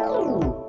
Ooh.